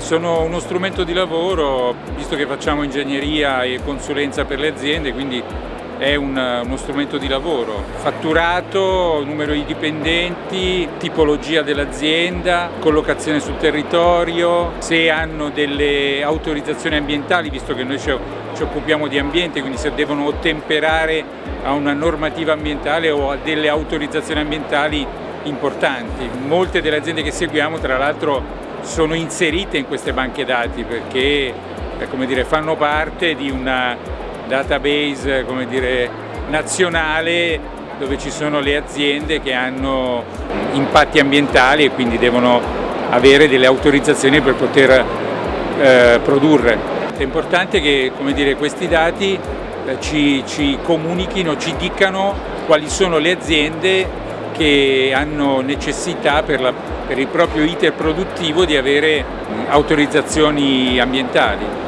sono uno strumento di lavoro, visto che facciamo ingegneria e consulenza per le aziende, quindi è un, uno strumento di lavoro. Fatturato, numero di dipendenti, tipologia dell'azienda, collocazione sul territorio, se hanno delle autorizzazioni ambientali, visto che noi ci, ci occupiamo di ambiente, quindi se devono ottemperare a una normativa ambientale o a delle autorizzazioni ambientali importanti. Molte delle aziende che seguiamo tra l'altro sono inserite in queste banche dati perché eh, dire, fanno parte di una database dire, nazionale dove ci sono le aziende che hanno impatti ambientali e quindi devono avere delle autorizzazioni per poter eh, produrre. È importante che dire, questi dati eh, ci, ci comunichino, ci dicano quali sono le aziende che hanno necessità per, la, per il proprio iter produttivo di avere autorizzazioni ambientali.